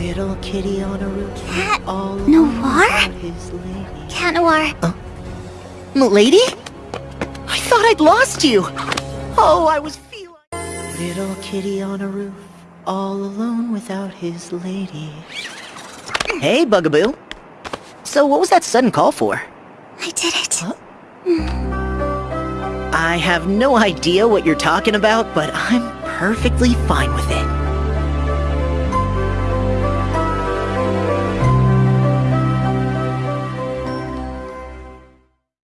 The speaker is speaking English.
Little kitty on a roof. Cat all Noir? his lady. Cat Noir. Uh, Milady? I thought I'd lost you. Oh, I was feeling. Little kitty on a roof, all alone without his lady. Hey, Bugaboo. So what was that sudden call for? I did it. Huh? Hmm. I have no idea what you're talking about, but I'm perfectly fine with it.